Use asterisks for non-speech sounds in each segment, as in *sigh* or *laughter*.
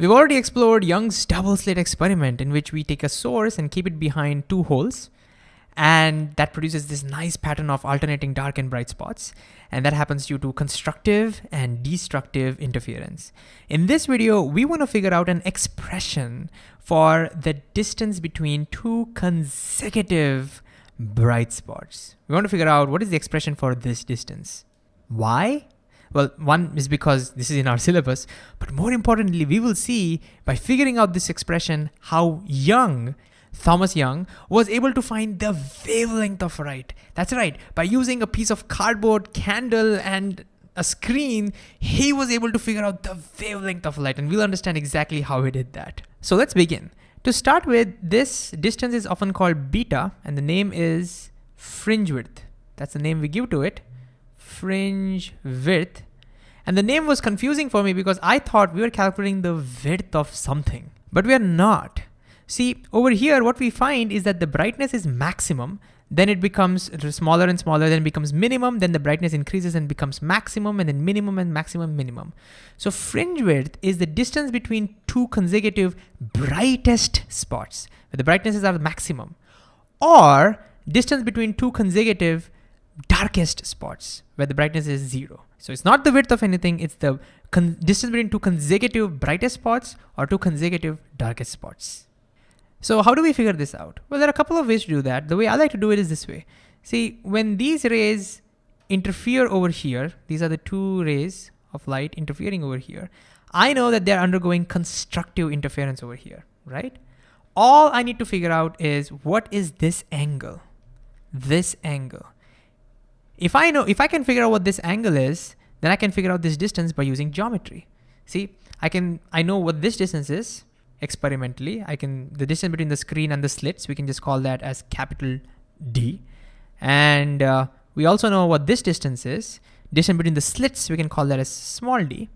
We've already explored Young's double slit experiment in which we take a source and keep it behind two holes and that produces this nice pattern of alternating dark and bright spots. And that happens due to constructive and destructive interference. In this video, we wanna figure out an expression for the distance between two consecutive bright spots. We want to figure out what is the expression for this distance. Why? Well, one is because this is in our syllabus, but more importantly, we will see by figuring out this expression how Young Thomas Young was able to find the wavelength of light. That's right, by using a piece of cardboard, candle, and a screen, he was able to figure out the wavelength of light, and we'll understand exactly how he did that. So let's begin. To start with, this distance is often called beta, and the name is fringe width. That's the name we give to it, fringe width. And the name was confusing for me because I thought we were calculating the width of something, but we are not. See, over here, what we find is that the brightness is maximum, then it becomes smaller and smaller, then becomes minimum, then the brightness increases and becomes maximum, and then minimum and maximum minimum. So fringe width is the distance between two consecutive brightest spots, where the brightnesses are maximum, or distance between two consecutive darkest spots, where the brightness is zero. So it's not the width of anything, it's the distance between two consecutive brightest spots or two consecutive darkest spots. So how do we figure this out? Well, there are a couple of ways to do that. The way I like to do it is this way. See, when these rays interfere over here, these are the two rays of light interfering over here, I know that they're undergoing constructive interference over here, right? All I need to figure out is what is this angle? This angle. If I know, if I can figure out what this angle is, then I can figure out this distance by using geometry. See, I can, I know what this distance is, experimentally. I can, the distance between the screen and the slits, we can just call that as capital D. And uh, we also know what this distance is. Distance between the slits, we can call that as small d.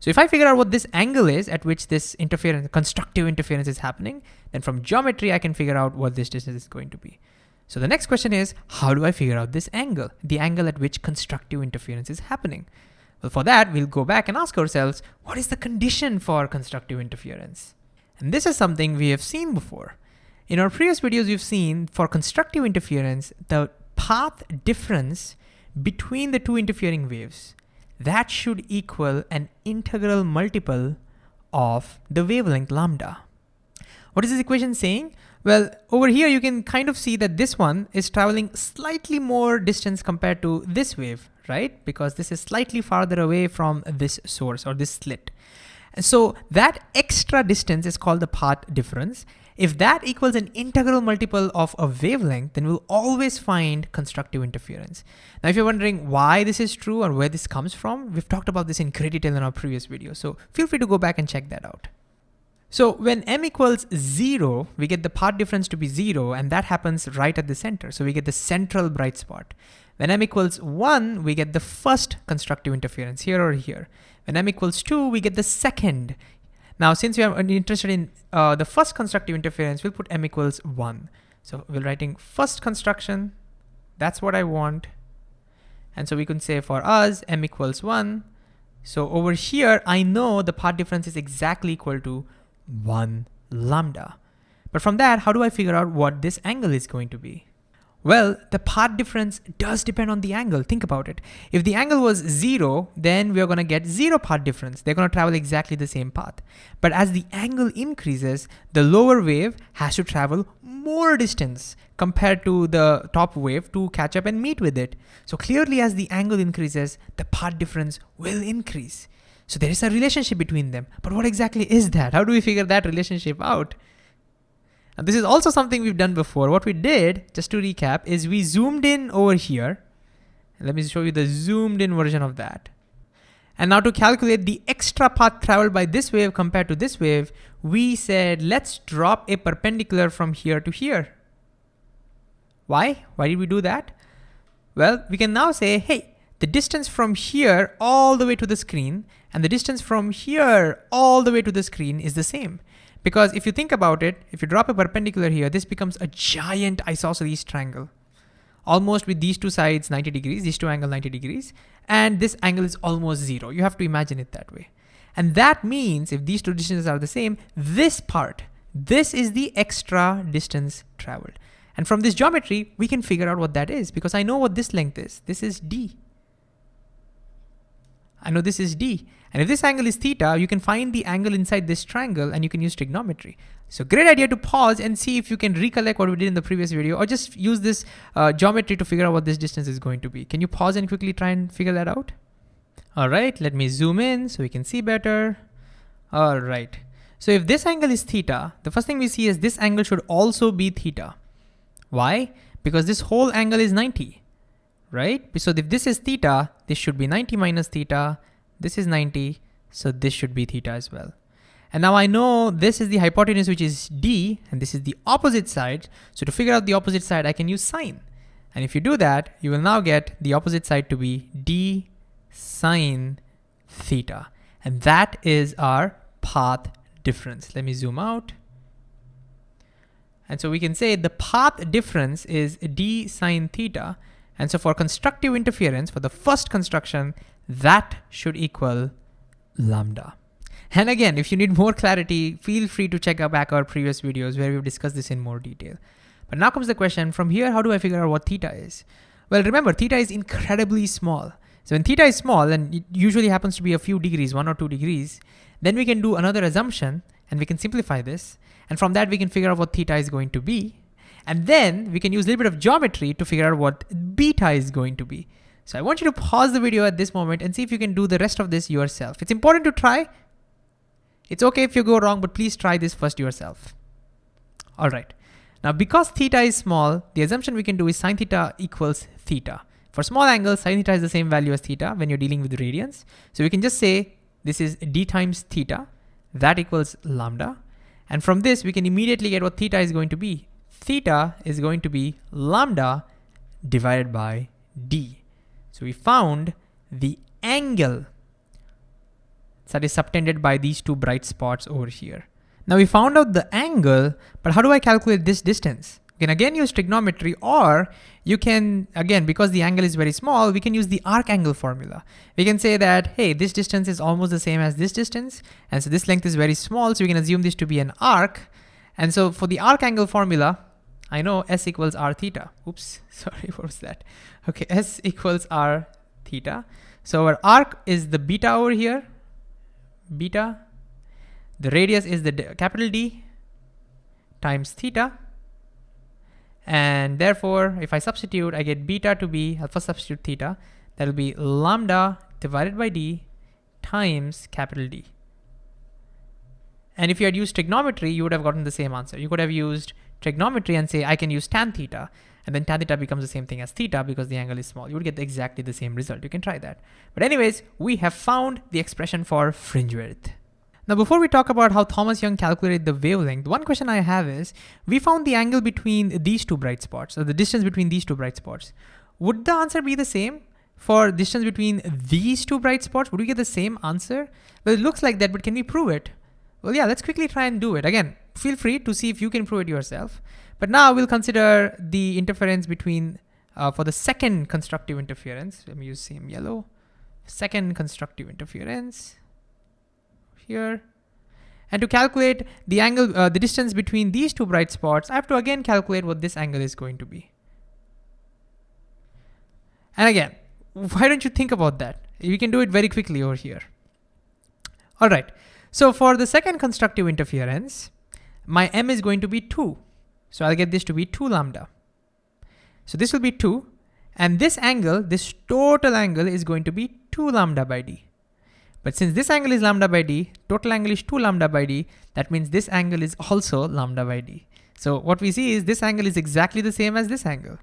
So if I figure out what this angle is at which this interference, constructive interference is happening, then from geometry, I can figure out what this distance is going to be. So the next question is, how do I figure out this angle, the angle at which constructive interference is happening? Well, for that, we'll go back and ask ourselves, what is the condition for constructive interference? And this is something we have seen before. In our previous videos, we've seen for constructive interference, the path difference between the two interfering waves, that should equal an integral multiple of the wavelength lambda. What is this equation saying? Well, over here you can kind of see that this one is traveling slightly more distance compared to this wave, right? Because this is slightly farther away from this source or this slit. So that extra distance is called the path difference. If that equals an integral multiple of a wavelength, then we'll always find constructive interference. Now, if you're wondering why this is true or where this comes from, we've talked about this in great detail in our previous video. So feel free to go back and check that out. So when m equals zero, we get the path difference to be zero, and that happens right at the center. So we get the central bright spot. When m equals one, we get the first constructive interference here or here. When m equals two, we get the second. Now, since we are interested in uh, the first constructive interference, we'll put m equals one. So we're writing first construction. That's what I want. And so we can say for us, m equals one. So over here, I know the path difference is exactly equal to one lambda. But from that, how do I figure out what this angle is going to be? Well, the path difference does depend on the angle. Think about it. If the angle was zero, then we're gonna get zero path difference. They're gonna travel exactly the same path. But as the angle increases, the lower wave has to travel more distance compared to the top wave to catch up and meet with it. So clearly as the angle increases, the path difference will increase. So there is a relationship between them. But what exactly is that? How do we figure that relationship out? And this is also something we've done before. What we did, just to recap, is we zoomed in over here. Let me show you the zoomed in version of that. And now to calculate the extra path traveled by this wave compared to this wave, we said, let's drop a perpendicular from here to here. Why? Why did we do that? Well, we can now say, hey, the distance from here all the way to the screen and the distance from here all the way to the screen is the same. Because if you think about it, if you drop a perpendicular here, this becomes a giant isosceles triangle. Almost with these two sides 90 degrees, these two angle 90 degrees, and this angle is almost zero. You have to imagine it that way. And that means if these two distances are the same, this part, this is the extra distance traveled. And from this geometry, we can figure out what that is because I know what this length is. This is D. I know this is D. And if this angle is theta, you can find the angle inside this triangle and you can use trigonometry. So great idea to pause and see if you can recollect what we did in the previous video or just use this uh, geometry to figure out what this distance is going to be. Can you pause and quickly try and figure that out? All right, let me zoom in so we can see better. All right. So if this angle is theta, the first thing we see is this angle should also be theta. Why? Because this whole angle is 90, right? So if this is theta, this should be 90 minus theta, this is 90, so this should be theta as well. And now I know this is the hypotenuse, which is D, and this is the opposite side. So to figure out the opposite side, I can use sine. And if you do that, you will now get the opposite side to be D sine theta. And that is our path difference. Let me zoom out. And so we can say the path difference is D sine theta. And so for constructive interference, for the first construction, that should equal lambda. And again, if you need more clarity, feel free to check out back our previous videos where we've discussed this in more detail. But now comes the question, from here, how do I figure out what theta is? Well, remember, theta is incredibly small. So when theta is small, and it usually happens to be a few degrees, one or two degrees, then we can do another assumption and we can simplify this. And from that, we can figure out what theta is going to be. And then we can use a little bit of geometry to figure out what beta is going to be. So I want you to pause the video at this moment and see if you can do the rest of this yourself. It's important to try. It's okay if you go wrong, but please try this first yourself. All right. Now, because theta is small, the assumption we can do is sine theta equals theta. For small angles, sine theta is the same value as theta when you're dealing with radians. So we can just say this is d times theta, that equals lambda. And from this, we can immediately get what theta is going to be. Theta is going to be lambda divided by d. So we found the angle that is subtended by these two bright spots over here. Now we found out the angle, but how do I calculate this distance? You can again use trigonometry or you can, again, because the angle is very small, we can use the arc angle formula. We can say that, hey, this distance is almost the same as this distance. And so this length is very small, so we can assume this to be an arc. And so for the arc angle formula, I know S equals R theta. Oops, *laughs* sorry, what was that? Okay, S equals R theta. So our arc is the beta over here, beta. The radius is the capital D times theta. And therefore, if I substitute, I get beta to be, I'll first substitute theta. That'll be lambda divided by D times capital D. And if you had used trigonometry, you would have gotten the same answer. You could have used trigonometry and say, I can use tan theta, and then tan theta becomes the same thing as theta because the angle is small. You would get exactly the same result. You can try that. But anyways, we have found the expression for fringe width. Now, before we talk about how Thomas Young calculated the wavelength, one question I have is, we found the angle between these two bright spots, or the distance between these two bright spots. Would the answer be the same for distance between these two bright spots? Would we get the same answer? Well, it looks like that, but can we prove it? Well, yeah, let's quickly try and do it. Again, feel free to see if you can prove it yourself. But now we'll consider the interference between, uh, for the second constructive interference, let me use same yellow, second constructive interference here. And to calculate the angle, uh, the distance between these two bright spots, I have to again calculate what this angle is going to be. And again, why don't you think about that? We can do it very quickly over here. All right, so for the second constructive interference, my m is going to be 2. So I'll get this to be 2 lambda. So this will be 2. And this angle, this total angle is going to be 2 lambda by d. But since this angle is lambda by d, total angle is 2 lambda by d, that means this angle is also lambda by d. So what we see is this angle is exactly the same as this angle.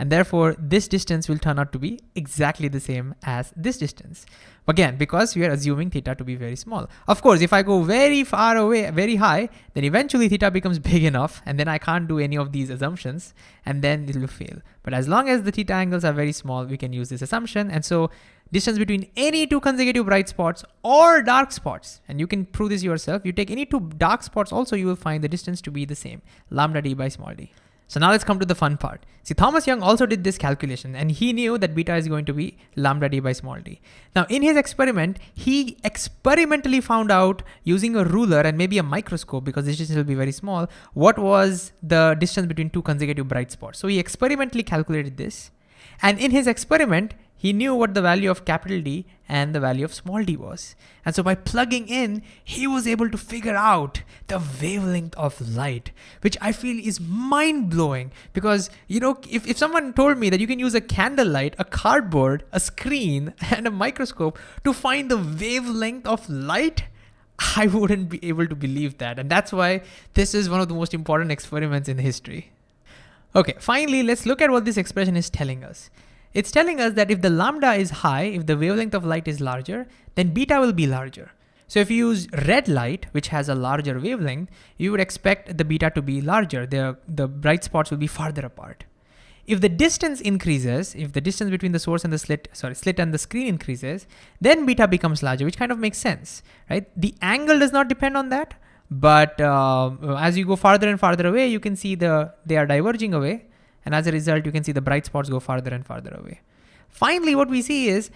And therefore, this distance will turn out to be exactly the same as this distance. Again, because we are assuming theta to be very small. Of course, if I go very far away, very high, then eventually theta becomes *laughs* big enough and then I can't do any of these assumptions and then it will fail. But as long as the theta angles are very small, we can use this assumption. And so distance between any two consecutive bright spots or dark spots, and you can prove this yourself, you take any two dark spots also, you will find the distance to be the same, lambda d by small d. So now let's come to the fun part. See, Thomas Young also did this calculation and he knew that beta is going to be lambda d by small d. Now in his experiment, he experimentally found out using a ruler and maybe a microscope because this distance will be very small, what was the distance between two consecutive bright spots. So he experimentally calculated this. And in his experiment, he knew what the value of capital D and the value of small d was. And so by plugging in, he was able to figure out the wavelength of light, which I feel is mind blowing because, you know, if, if someone told me that you can use a candlelight, a cardboard, a screen, *laughs* and a microscope to find the wavelength of light, I wouldn't be able to believe that. And that's why this is one of the most important experiments in history. Okay, finally, let's look at what this expression is telling us. It's telling us that if the lambda is high, if the wavelength of light is larger, then beta will be larger. So if you use red light, which has a larger wavelength, you would expect the beta to be larger. The, the bright spots will be farther apart. If the distance increases, if the distance between the source and the slit, sorry, slit and the screen increases, then beta becomes larger, which kind of makes sense, right? The angle does not depend on that, but uh, as you go farther and farther away, you can see the they are diverging away. And as a result, you can see the bright spots go farther and farther away. Finally, what we see is,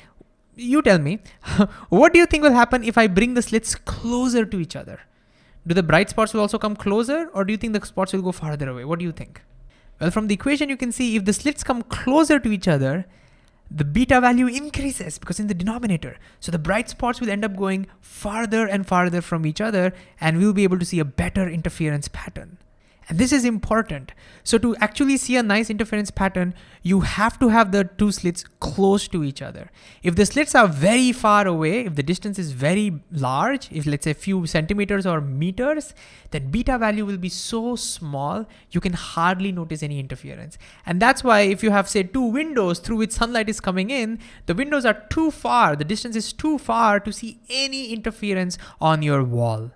you tell me, *laughs* what do you think will happen if I bring the slits closer to each other? Do the bright spots will also come closer or do you think the spots will go farther away? What do you think? Well, from the equation, you can see if the slits come closer to each other, the beta value increases because in the denominator. So the bright spots will end up going farther and farther from each other and we'll be able to see a better interference pattern. And this is important. So to actually see a nice interference pattern, you have to have the two slits close to each other. If the slits are very far away, if the distance is very large, if let's say a few centimeters or meters, then beta value will be so small, you can hardly notice any interference. And that's why if you have say two windows through which sunlight is coming in, the windows are too far, the distance is too far to see any interference on your wall.